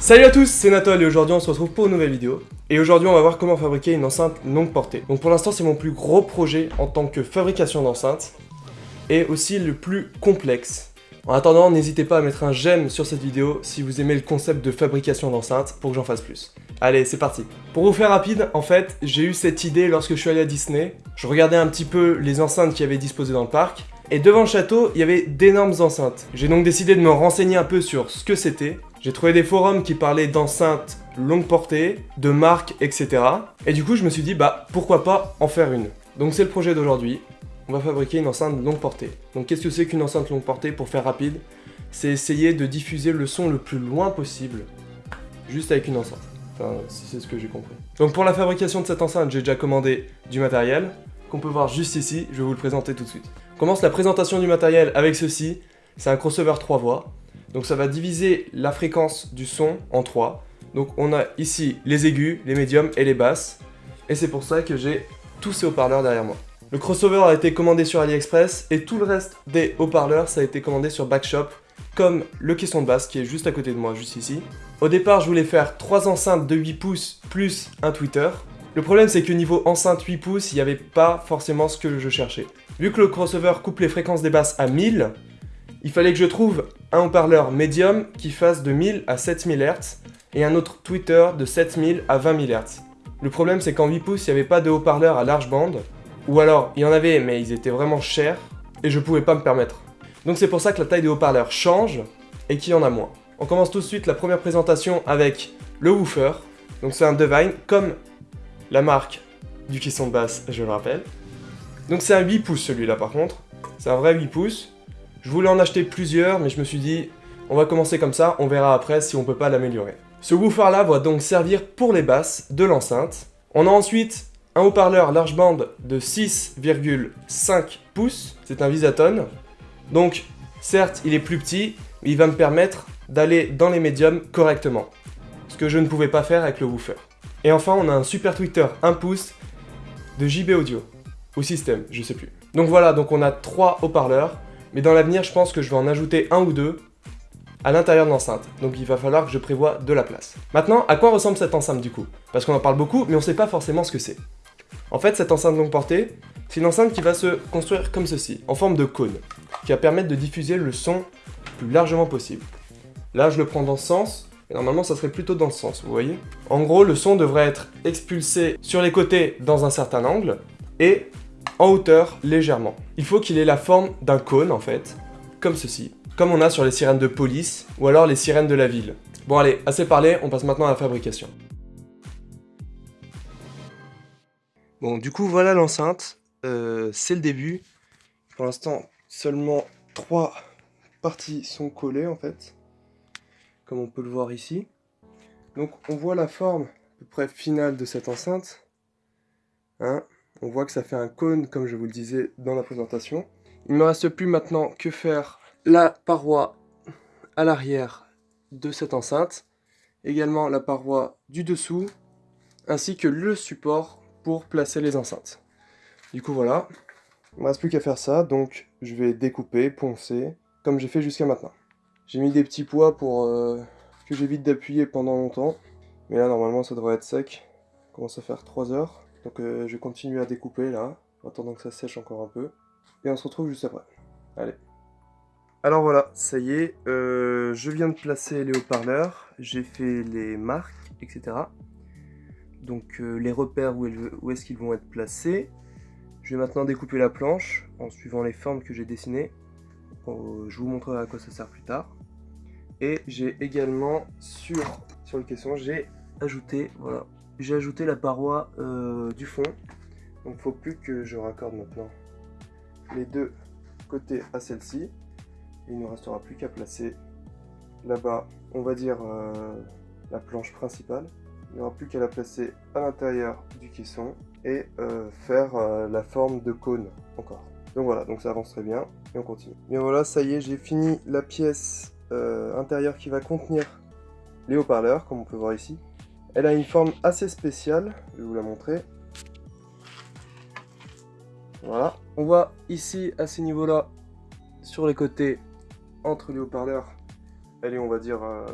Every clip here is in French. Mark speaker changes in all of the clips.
Speaker 1: Salut à tous, c'est Nathan et aujourd'hui on se retrouve pour une nouvelle vidéo. Et aujourd'hui on va voir comment fabriquer une enceinte longue portée. Donc pour l'instant c'est mon plus gros projet en tant que fabrication d'enceinte et aussi le plus complexe. En attendant, n'hésitez pas à mettre un j'aime sur cette vidéo si vous aimez le concept de fabrication d'enceinte pour que j'en fasse plus. Allez, c'est parti. Pour vous faire rapide, en fait, j'ai eu cette idée lorsque je suis allé à Disney. Je regardais un petit peu les enceintes qui avaient disposé dans le parc et devant le château, il y avait d'énormes enceintes. J'ai donc décidé de me renseigner un peu sur ce que c'était. J'ai trouvé des forums qui parlaient d'enceintes longue portée, de marques, etc. Et du coup, je me suis dit, bah, pourquoi pas en faire une Donc c'est le projet d'aujourd'hui. On va fabriquer une enceinte longue portée. Donc qu'est-ce que c'est qu'une enceinte longue portée Pour faire rapide, c'est essayer de diffuser le son le plus loin possible, juste avec une enceinte. Enfin, si c'est ce que j'ai compris. Donc pour la fabrication de cette enceinte, j'ai déjà commandé du matériel, qu'on peut voir juste ici, je vais vous le présenter tout de suite. On commence la présentation du matériel avec ceci, c'est un crossover 3 voix. Donc ça va diviser la fréquence du son en 3. Donc on a ici les aigus, les médiums et les basses. Et c'est pour ça que j'ai tous ces haut-parleurs derrière moi. Le crossover a été commandé sur AliExpress et tout le reste des haut-parleurs ça a été commandé sur Backshop comme le caisson de basse qui est juste à côté de moi, juste ici. Au départ, je voulais faire 3 enceintes de 8 pouces plus un tweeter. Le problème c'est que niveau enceinte 8 pouces, il n'y avait pas forcément ce que je cherchais. Vu que le crossover coupe les fréquences des basses à 1000, il fallait que je trouve un haut-parleur médium qui fasse de 1000 à 7000 Hz et un autre tweeter de 7000 à 20 000 Hz. Le problème c'est qu'en 8 pouces, il n'y avait pas de haut-parleur à large bande, ou alors il y en avait mais ils étaient vraiment chers et je pouvais pas me permettre. Donc c'est pour ça que la taille des haut-parleurs change et qu'il y en a moins. On commence tout de suite la première présentation avec le woofer. Donc c'est un Devine comme la marque du caisson de basse, je le rappelle. Donc c'est un 8 pouces celui-là par contre. C'est un vrai 8 pouces. Je voulais en acheter plusieurs, mais je me suis dit, on va commencer comme ça, on verra après si on peut pas l'améliorer. Ce woofer là va donc servir pour les basses de l'enceinte. On a ensuite un haut-parleur large bande de 6,5 pouces, c'est un Visatone. Donc certes il est plus petit, mais il va me permettre d'aller dans les médiums correctement. Ce que je ne pouvais pas faire avec le woofer. Et enfin on a un super tweeter 1 pouce de JB Audio. Ou système, je sais plus. Donc voilà, donc on a trois haut-parleurs, mais dans l'avenir je pense que je vais en ajouter un ou deux à l'intérieur de l'enceinte, donc il va falloir que je prévoie de la place. Maintenant, à quoi ressemble cette enceinte du coup? Parce qu'on en parle beaucoup, mais on sait pas forcément ce que c'est. En fait, cette enceinte longue portée, c'est une enceinte qui va se construire comme ceci, en forme de cône, qui va permettre de diffuser le son le plus largement possible. Là, je le prends dans ce sens, et normalement, ça serait plutôt dans ce sens, vous voyez? En gros, le son devrait être expulsé sur les côtés dans un certain angle, et en hauteur légèrement. Il faut qu'il ait la forme d'un cône en fait, comme ceci, comme on a sur les sirènes de police ou alors les sirènes de la ville. Bon allez, assez parlé, on passe maintenant à la fabrication. Bon du coup voilà l'enceinte, euh, c'est le début. Pour l'instant seulement trois parties sont collées en fait, comme on peut le voir ici. Donc on voit la forme à peu près finale de cette enceinte. Hein on voit que ça fait un cône, comme je vous le disais dans la présentation. Il ne me reste plus maintenant que faire la paroi à l'arrière de cette enceinte, également la paroi du dessous, ainsi que le support pour placer les enceintes. Du coup voilà, il ne me reste plus qu'à faire ça, donc je vais découper, poncer, comme j'ai fait jusqu'à maintenant. J'ai mis des petits poids pour euh, que j'évite d'appuyer pendant longtemps, mais là normalement ça devrait être sec. Commence à faire 3 heures. Donc euh, je vais continuer à découper là, en attendant que ça sèche encore un peu. Et on se retrouve juste après. Allez. Alors voilà, ça y est, euh, je viens de placer les haut-parleurs, j'ai fait les marques, etc. Donc euh, les repères où, est-ce qu'ils vont être placés. Je vais maintenant découper la planche en suivant les formes que j'ai dessinées. je vous montrerai à quoi ça sert plus tard. Et j'ai également sur, sur le caisson, j'ai ajouté, voilà, j'ai ajouté la paroi euh, du fond. Donc il faut plus que je raccorde maintenant les deux côtés à celle-ci. Il ne restera plus qu'à placer là-bas, on va dire, euh, la planche principale. Il n'y aura plus qu'à la placer à l'intérieur du caisson et euh, faire la forme de cône encore. Donc voilà, donc ça avance très bien et on continue. Bien voilà, ça y est, j'ai fini la pièce intérieure qui va contenir les haut-parleurs, comme on peut voir ici. Elle a une forme assez spéciale, je vais vous la montrer. Voilà, on voit ici à ces niveaux-là, sur les côtés, entre les haut-parleurs, elle est on va dire euh,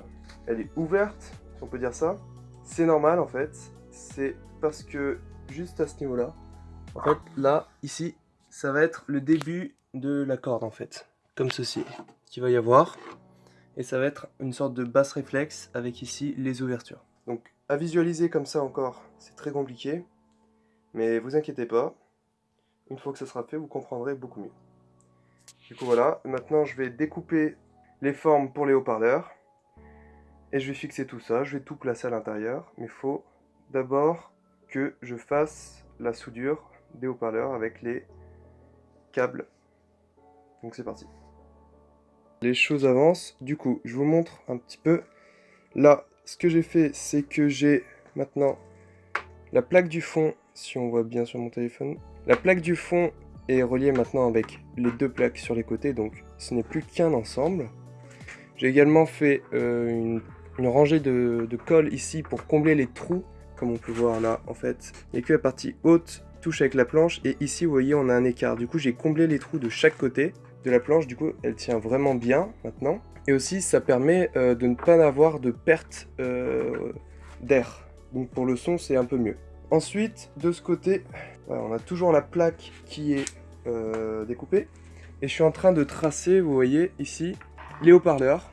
Speaker 1: elle est ouverte, si on peut dire ça. C'est normal en fait, c'est parce que juste à ce niveau-là, en fait là, ici, ça va être le début de la corde en fait, comme ceci, qu'il va y avoir. Et ça va être une sorte de basse réflexe avec ici les ouvertures. À visualiser comme ça encore, c'est très compliqué. Mais vous inquiétez pas, une fois que ça sera fait, vous comprendrez beaucoup mieux. Du coup voilà, maintenant je vais découper les formes pour les haut-parleurs. Et je vais fixer tout ça, je vais tout placer à l'intérieur. Mais il faut d'abord que je fasse la soudure des haut-parleurs avec les câbles. Donc c'est parti. Les choses avancent, du coup je vous montre un petit peu. Là, ce que j'ai fait, c'est que j'ai maintenant la plaque du fond, si on voit bien sur mon téléphone. La plaque du fond est reliée maintenant avec les deux plaques sur les côtés, donc ce n'est plus qu'un ensemble. J'ai également fait euh, une, rangée de, de, ici pour combler les trous, comme on peut voir là en fait. A que la partie haute touche avec la planche et ici vous voyez on a un écart. Du coup j'ai comblé les trous de chaque côté de la planche, du coup elle tient vraiment bien maintenant. Et aussi ça permet euh, de ne pas avoir de perte euh, d'air. Donc pour le son c'est un peu mieux. Ensuite de ce côté, on a toujours la plaque qui est découpée. Et je suis en train de tracer, vous voyez ici, les haut-parleurs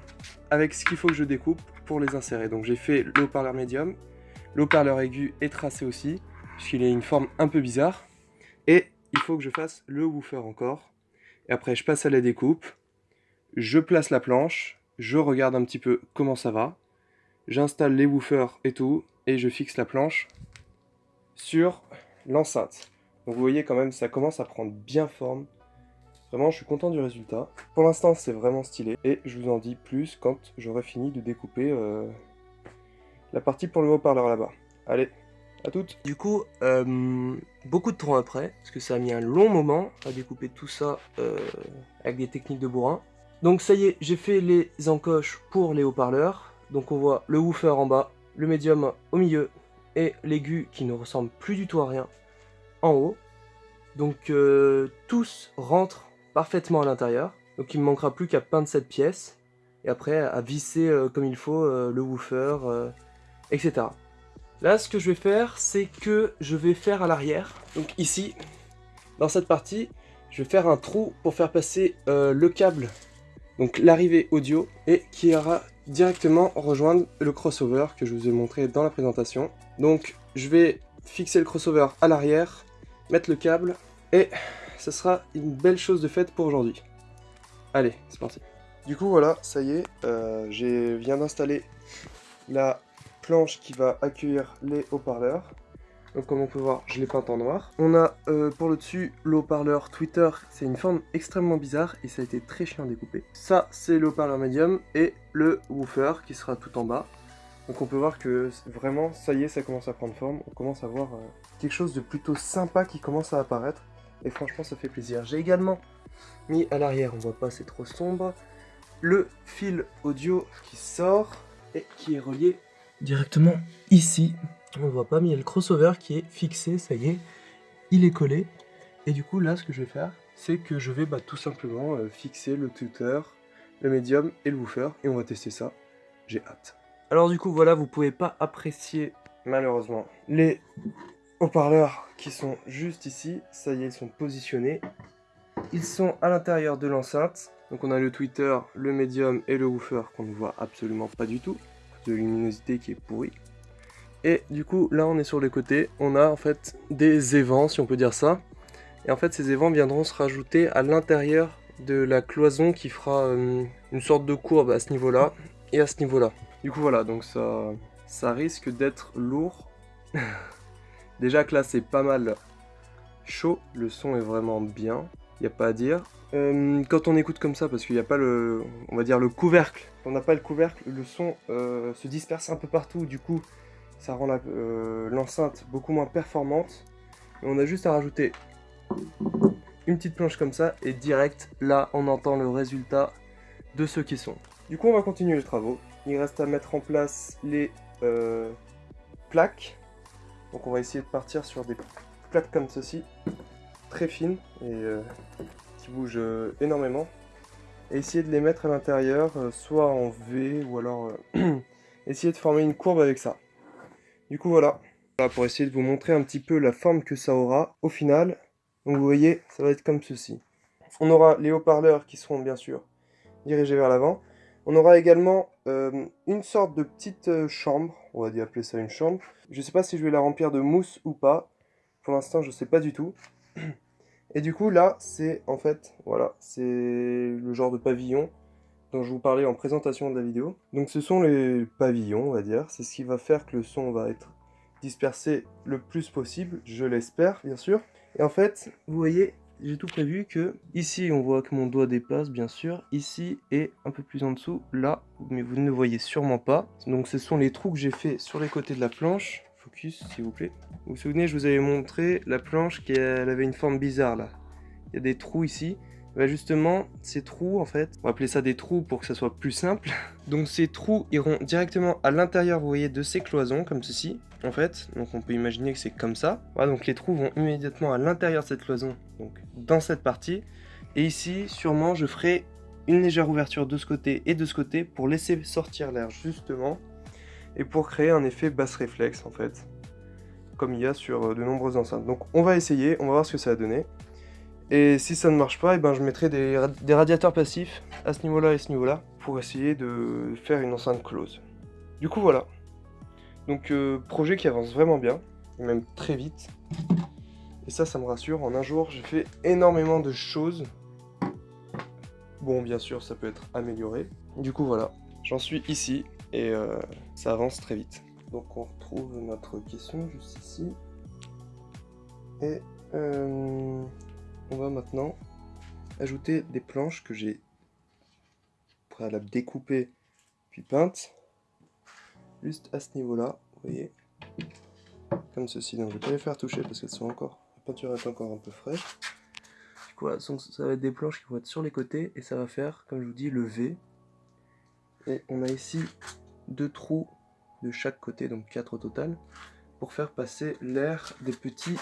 Speaker 1: avec ce qu'il faut que je découpe pour les insérer. Donc j'ai fait le haut-parleur médium, le haut-parleur aigu est tracé aussi, puisqu'il a une forme un peu bizarre. Et il faut que je fasse le woofer encore. Et après je passe à la découpe, je place la planche, je regarde un petit peu comment ça va, j'installe les woofers et tout, et je fixe la planche sur l'enceinte. Donc vous voyez quand même, ça commence à prendre bien forme. Vraiment, je suis content du résultat. Pour l'instant, c'est vraiment stylé. Et je vous en dis plus quand j'aurai fini de découper euh, la partie pour le haut-parleur là-bas. Allez, à toutes Du coup, euh, beaucoup de temps après, parce que ça a mis un long moment à découper tout ça euh, avec des techniques de bourrin. Donc ça y est, j'ai fait les encoches pour les haut-parleurs. Donc on voit le woofer en bas, le médium au milieu et l'aigu qui ne ressemble plus du tout à rien en haut. Donc tous rentrent parfaitement à l'intérieur. Donc il me manquera plus qu'à peindre cette pièce. Et après à visser euh, comme il faut euh, le woofer, euh, etc. Là ce que je vais faire c'est que je vais faire à l'arrière. Donc ici, dans cette partie, je vais faire un trou pour faire passer le câble. Donc l'arrivée audio et qui ira directement rejoindre le crossover que je vous ai montré dans la présentation. Donc je vais fixer le crossover à l'arrière, mettre le câble et ce sera une belle chose de faite pour aujourd'hui. Allez, c'est parti. Du coup, voilà, ça y est, euh, j'ai viens d'installer la planche qui va accueillir les haut-parleurs. Donc comme on peut voir, je l'ai peint en noir. On a euh, pour le dessus le haut-parleur Twitter, c'est une forme extrêmement bizarre et ça a été très chiant à découper. Ça, c'est le haut-parleur médium et le woofer qui sera tout en bas. Donc on peut voir que vraiment, ça y est, ça commence à prendre forme. On commence à voir euh, quelque chose de plutôt sympa qui commence à apparaître. Et franchement, ça fait plaisir. J'ai également mis à l'arrière, on voit pas, c'est trop sombre, le fil audio qui sort et qui est relié directement ici. On ne voit pas, mais il y a le crossover qui est fixé, ça y est, il est collé. Et du coup, là, ce que je vais faire, c'est que je vais bah, tout simplement euh, fixer le tuteur, le médium et le woofer, et on va tester ça. J'ai hâte. Alors du coup, voilà, vous pouvez pas apprécier, malheureusement, les haut-parleurs qui sont juste ici. Ça y est, ils sont positionnés. Ils sont à l'intérieur de l'enceinte. Donc on a le tweeter, le médium et le woofer qu'on ne voit absolument pas du tout. De luminosité qui est pourrie. Et du coup, là on est sur les côtés. On a en fait des évents, si on peut dire ça. Et en fait, ces évents viendront se rajouter à l'intérieur de la cloison qui fera euh, une sorte de courbe à ce niveau-là et à ce niveau-là. Du coup, voilà, donc ça, risque d'être lourd. Déjà que là c'est pas mal chaud, le son est vraiment bien, il n'y a pas à dire. Euh, quand on écoute comme ça, parce qu'il n'y a pas le, on va dire le couvercle, on n'a pas le couvercle, le son euh, se disperse un peu partout, du coup ça rend euh, l'enceinte beaucoup moins performante. Et on a juste à rajouter une petite planche comme ça, et direct, là on entend le résultat de ce qui sont. Du coup on va continuer les travaux, il reste à mettre en place les plaques donc on va essayer de partir sur des plaques comme ceci, très fines et euh, qui bougent euh, énormément. Et essayer de les mettre à l'intérieur, euh, soit en V ou alors essayer de former une courbe avec ça. Du coup voilà, pour essayer de vous montrer un petit peu la forme que ça aura au final. Donc vous voyez, ça va être comme ceci. On aura les haut-parleurs qui seront bien sûr dirigés vers l'avant. On aura également euh, une sorte de petite euh, chambre, on va dire appeler ça une chambre. Je ne sais pas si je vais la remplir de mousse ou pas. Pour l'instant, je ne sais pas du tout. Et du coup, là, c'est en fait, voilà, c'est le genre de pavillon dont je vous parlais en présentation de la vidéo. Donc ce sont les pavillons, on va dire. C'est ce qui va faire que le son va être dispersé le plus possible, je l'espère, bien sûr. Et en fait, vous voyez, j'ai tout prévu que ici on voit que mon doigt dépasse bien sûr, ici et un peu plus en dessous, là, mais vous ne le voyez sûrement pas. Donc ce sont les trous que j'ai fait sur les côtés de la planche. Focus s'il vous plaît. Vous vous souvenez, je vous avais montré la planche qui avait une forme bizarre là. Il y a des trous ici. Bah justement, ces trous, en fait, on va appeler ça des trous pour que ça soit plus simple. Donc ces trous iront directement à l'intérieur, vous voyez, de ces cloisons, comme ceci, en fait. Donc on peut imaginer que c'est comme ça. Voilà, donc les trous vont immédiatement à l'intérieur de cette cloison, donc dans cette partie. Et ici, sûrement, je ferai une légère ouverture de ce côté et de ce côté pour laisser sortir l'air, justement, et pour créer un effet basse réflexe, en fait, comme il y a sur euh, de nombreuses enceintes. Donc on va essayer, on va voir ce que ça va donner. Et si ça ne marche pas, et eh ben je mettrai des, radiateurs passifs à ce niveau-là et ce niveau-là pour essayer de faire une enceinte close. Du coup voilà. Donc euh, projet qui avance vraiment bien, même très vite. Et ça, ça me rassure. En un jour, j'ai fait énormément de choses. Bon, bien sûr, ça peut être amélioré. Du coup, voilà. J'en suis ici et euh, ça avance très vite. Donc on retrouve notre question juste ici. Et euh, on va maintenant ajouter des planches que j'ai préalable découpées puis peintes. Juste à ce niveau là vous voyez. Comme ceci. Donc je vais pas les faire toucher parce qu'elles sont encore la peinture est encore un peu fraîche. Du coup ça va être des planches qui vont être sur les côtés et ça va faire comme je vous dis le V. Et on a ici deux trous de chaque côté donc quatre au total pour faire passer l'air des petits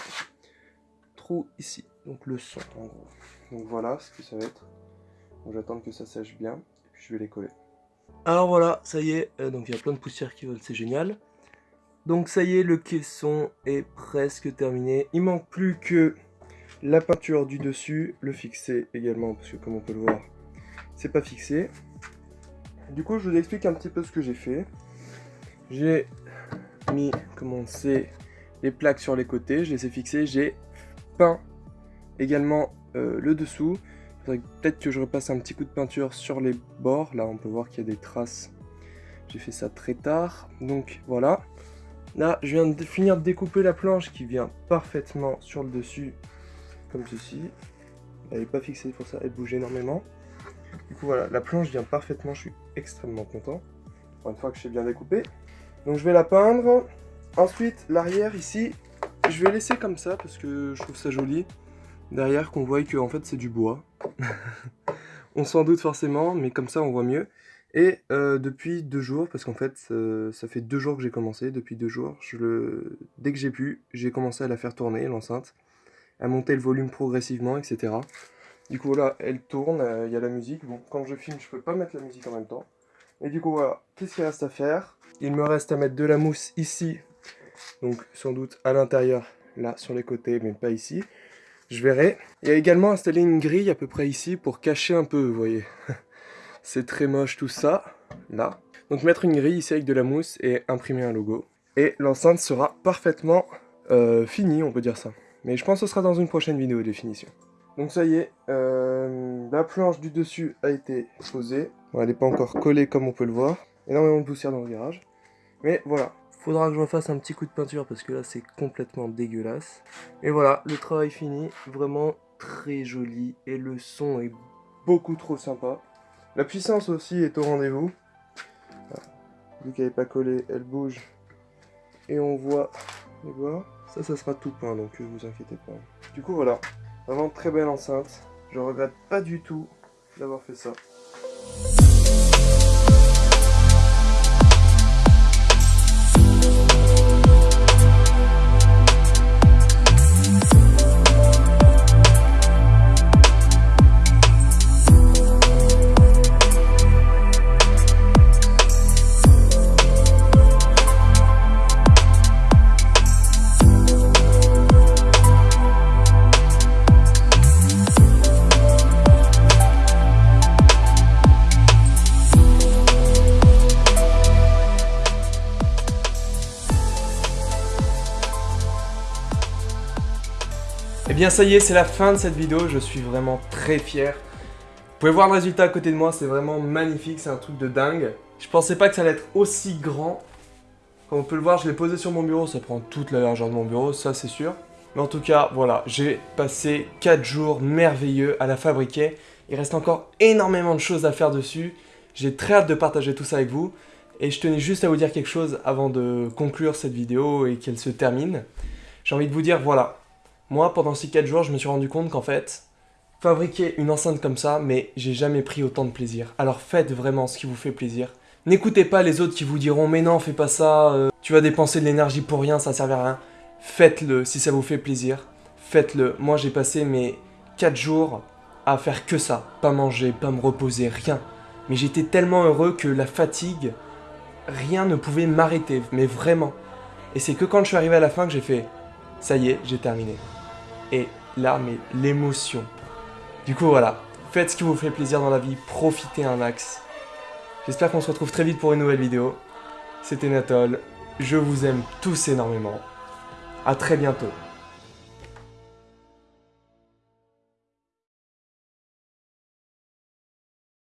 Speaker 1: ici donc le son en gros. Donc voilà ce que ça va être. J'attends que ça sèche bien, et puis je vais les coller. Alors voilà, ça y est, euh, donc il y a plein de poussière qui volent, c'est génial. Donc ça y est, le caisson est presque terminé. Il manque plus que la peinture du dessus, le fixer également, parce que comme on peut le voir, c'est pas fixé. Du coup, je vous explique un petit peu ce que j'ai fait. J'ai mis, comme on sait, les plaques sur les côtés, je les ai fixées, j'ai également euh, le dessous. Peut-être que je repasse un petit coup de peinture sur les bords. Là, on peut voir qu'il y a des traces. J'ai fait ça très tard. Donc, voilà. Là, je viens de finir de découper la planche qui vient parfaitement sur le dessus, comme ceci. Elle n'est pas fixée pour ça, elle bouge énormément. Du coup, voilà, la planche vient parfaitement, je suis extrêmement content. une fois que j'ai bien découpé. Donc, je vais la peindre. Ensuite, l'arrière, ici, je vais laisser comme ça parce que je trouve ça joli derrière qu'on voit que en fait c'est du bois. on s'en doute forcément, mais comme ça on voit mieux. Et euh, depuis deux jours, parce qu'en fait euh, ça fait deux jours que j'ai commencé, depuis deux jours, dès que j'ai pu, j'ai commencé à la faire tourner, l'enceinte, à monter le volume progressivement, etc. Du coup voilà, elle tourne, euh, il y a la musique. Bon, quand je filme, je peux pas mettre la musique en même temps. Et du coup voilà, qu'est-ce qu'il reste à faire? Il me reste à mettre de la mousse ici, donc sans doute à l'intérieur, là sur les côtés, mais pas ici je verrai. Il y a également installé une grille à peu près ici pour cacher un peu, vous voyez. C'est très moche tout ça, là. Donc mettre une grille ici avec de la mousse et imprimer un logo. Et l'enceinte sera parfaitement euh, finie, on peut dire ça. Mais je pense que ce sera dans une prochaine vidéo de définition. Donc ça y est, euh, la planche du dessus a été posée. elle n'est pas encore collée comme on peut le voir. Énormément de poussière dans le garage. Mais voilà, Faudra que je refasse un petit coup de peinture parce que là c'est complètement dégueulasse. Et voilà, le travail fini, vraiment très joli et le son est beaucoup trop sympa. La puissance aussi est au rendez-vous. Vu qu'elle n'est pas collée, elle bouge. Et on voit les bois. Ça, ça sera tout peint, donc ne vous inquiétez pas. Du coup, voilà. Vraiment très belle enceinte. Je regrette pas du tout d'avoir fait ça. Bien ça y est, c'est la fin de cette vidéo, je suis vraiment très fier. Vous pouvez voir le résultat à côté de moi, c'est vraiment magnifique, c'est un truc de dingue. Je pensais pas que ça allait être aussi grand. Comme on peut le voir, je l'ai posé sur mon bureau, ça prend toute la largeur de mon bureau, ça c'est sûr. Mais en tout cas, voilà, j'ai passé 4 jours merveilleux à la fabriquer. Il reste encore énormément de choses à faire dessus. J'ai très hâte de partager tout ça avec vous. Et je tenais juste à vous dire quelque chose avant de conclure cette vidéo et qu'elle se termine. J'ai envie de vous dire, voilà, moi pendant ces 4 jours, je me suis rendu compte qu'en fait, fabriquer une enceinte comme ça, mais j'ai jamais pris autant de plaisir. Alors faites vraiment ce qui vous fait plaisir. N'écoutez pas les autres qui vous diront mais non fais pas ça, euh, tu vas dépenser de l'énergie pour rien, ça sert à rien. Faites-le si ça vous fait plaisir. Faites-le. Moi j'ai passé mes 4 jours à faire que ça. Pas manger, pas me reposer, rien. Mais j'étais tellement heureux que la fatigue, rien ne pouvait m'arrêter, mais vraiment. Et c'est que quand je suis arrivé à la fin que j'ai fait, ça y est, j'ai terminé. Et là, mais l'émotion. Du coup voilà, faites ce qui vous fait plaisir dans la vie, profitez un max. J'espère qu'on se retrouve très vite pour une nouvelle vidéo. C'était Natol, je vous aime tous énormément. A très bientôt.